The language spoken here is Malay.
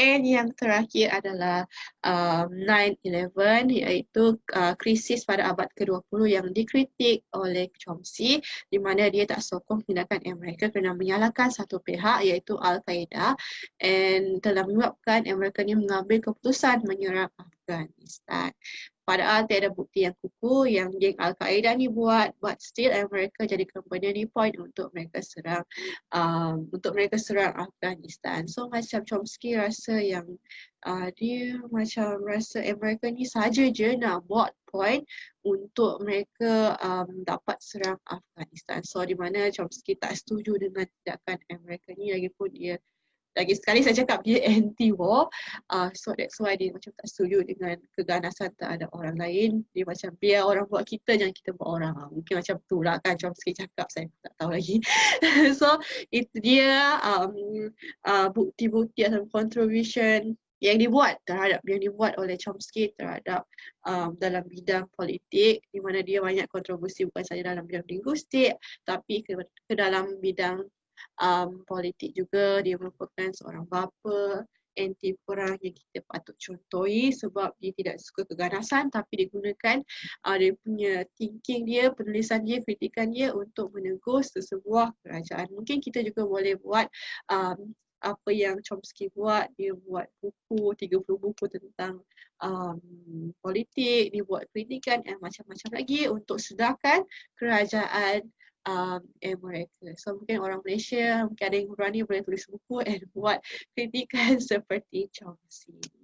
And yang terakhir adalah um, 9-11 iaitu uh, krisis pada abad ke-20 yang dikritik oleh Chomsky di mana dia tak sokong tindakan Amerika kerana menyalahkan satu pihak iaitu Al-Qaeda and telah menyebabkan Amerika ni mengambil keputusan menyerang Afghanistan. Padahal tiada bukti yang kukuh yang geng Al-Qaeda ni buat but still mereka jadikan benda ni point untuk mereka serang um, untuk mereka serang Afghanistan. So macam Chomsky rasa yang uh, dia macam rasa mereka ni saja je nak buat point untuk mereka um, dapat serang Afghanistan. So di mana Chomsky tak setuju dengan tindakan mereka ni lagipun dia lagi sekali saya cakap dia anti war uh, so that's why dia macam tak setuju dengan keganasan terhadap orang lain. Dia macam biar orang buat kita jangan kita buat orang. Uh, mungkin macam tu lah kan macam sikit cakap. Saya tak tahu lagi. So itu dia um, uh, bukti-bukti atau contribution yang dibuat terhadap yang dibuat oleh Chomsky terhadap um, dalam bidang politik di mana dia banyak kontribusi bukan saja dalam bidang linguistik tapi ke, ke dalam bidang um, politik juga dia merupakan seorang bapa anti perang yang kita patut contohi sebab dia tidak suka keganasan tapi dia gunakan uh, dia punya thinking dia, penulisan dia, kritikan dia untuk menegur sesebuah kerajaan. Mungkin kita juga boleh buat um, apa yang Chomsky buat, dia buat buku, 30 buku tentang um, politik, dia buat kritikan dan macam-macam lagi untuk sedarkan kerajaan um, mereka. So mungkin orang Malaysia, mungkin ada yang berani boleh tulis buku and buat kritikan seperti Chomsky.